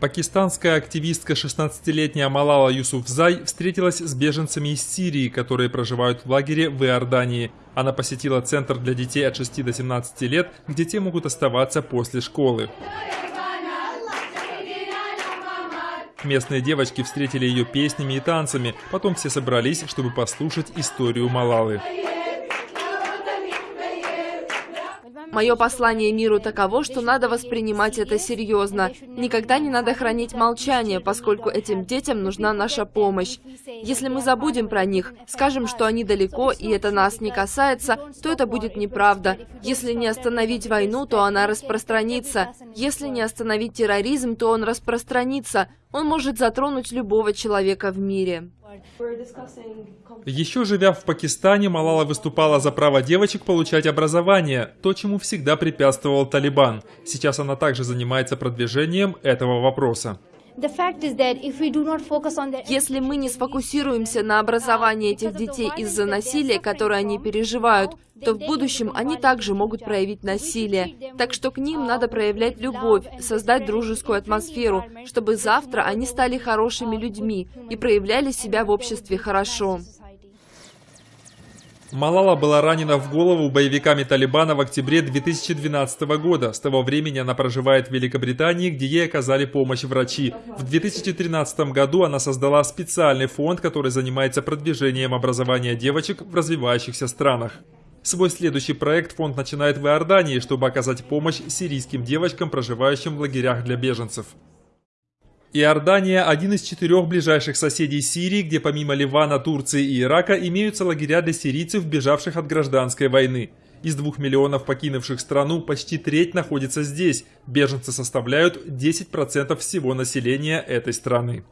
Пакистанская активистка 16-летняя Малала Юсуфзай встретилась с беженцами из Сирии, которые проживают в лагере в Иордании. Она посетила центр для детей от 6 до 17 лет, где те могут оставаться после школы. Местные девочки встретили ее песнями и танцами, потом все собрались, чтобы послушать историю Малалы. Мое послание миру таково, что надо воспринимать это серьезно. Никогда не надо хранить молчание, поскольку этим детям нужна наша помощь. Если мы забудем про них, скажем, что они далеко и это нас не касается, то это будет неправда. Если не остановить войну, то она распространится. Если не остановить терроризм, то он распространится. Он может затронуть любого человека в мире. Еще живя в Пакистане, Малала выступала за право девочек получать образование, то, чему всегда препятствовал Талибан. Сейчас она также занимается продвижением этого вопроса. Если мы не сфокусируемся на образовании этих детей из-за насилия, которое они переживают, то в будущем они также могут проявить насилие. Так что к ним надо проявлять любовь, создать дружескую атмосферу, чтобы завтра они стали хорошими людьми и проявляли себя в обществе хорошо. Малала была ранена в голову боевиками Талибана в октябре 2012 года. С того времени она проживает в Великобритании, где ей оказали помощь врачи. В 2013 году она создала специальный фонд, который занимается продвижением образования девочек в развивающихся странах. Свой следующий проект фонд начинает в Иордании, чтобы оказать помощь сирийским девочкам, проживающим в лагерях для беженцев. Иордания – один из четырех ближайших соседей Сирии, где помимо Ливана, Турции и Ирака имеются лагеря для сирийцев, бежавших от гражданской войны. Из двух миллионов покинувших страну почти треть находится здесь. Беженцы составляют 10% всего населения этой страны.